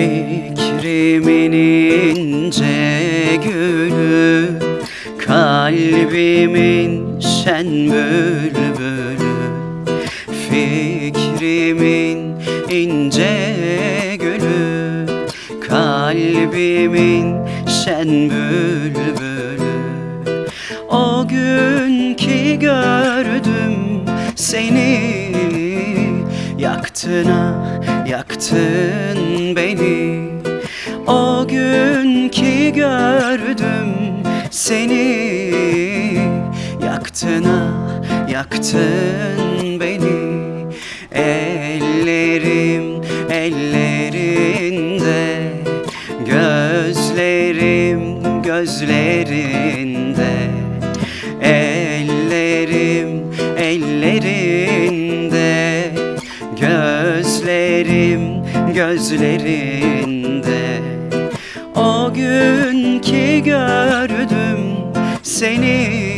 Fikrimin ince gülü Kalbimin şen bülbülü. Fikrimin ince gülü Kalbimin şen bülbülü. O gün ki gördüm seni Yaktın ah yaktın beni. O gün ki gördüm seni. Yaktın ah yaktın beni. Ellerim ellerinde Gözlerim gözlerinde. Ellerim ellerinde gözlerinde. O gün ki gördüm seni.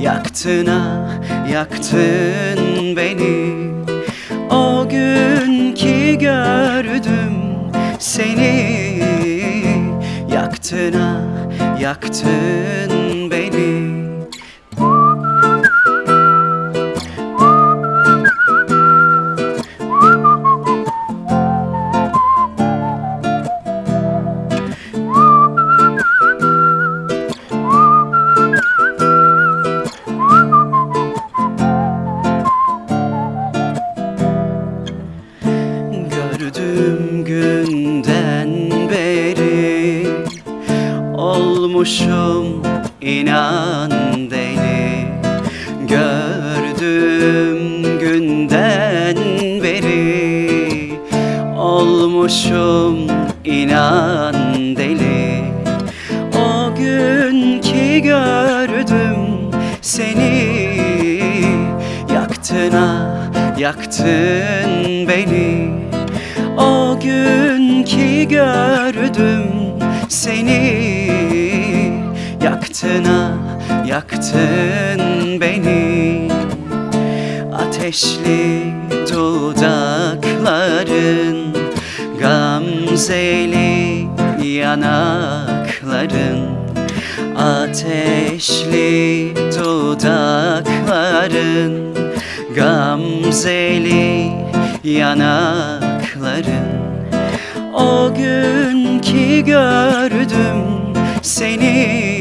Yaktın ah yaktın beni. O gün ki gördüm seni. Yaktın ah yaktın günden beri Olmuşum inan deli. Gördüğüm günden beri Olmuşum inan deli. O gün ki gördüm seni Yaktın ah yaktın beni O gün ki gördüm seni. Yaktın ah yaktın beni. Ateşli dudakların Gamzeli yanakların. Ateşli dudakların Gamzeli yanakların O gün ki gördüm seni.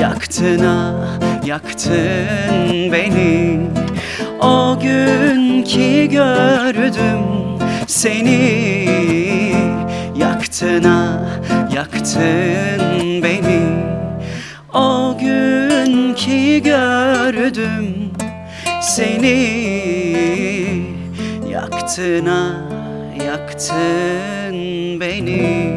Yaktın ah yaktın beni. O gün ki gördüm seni. Yaktın ah yaktın beni. O gün gördüm seni Yaktın ah yaktın beni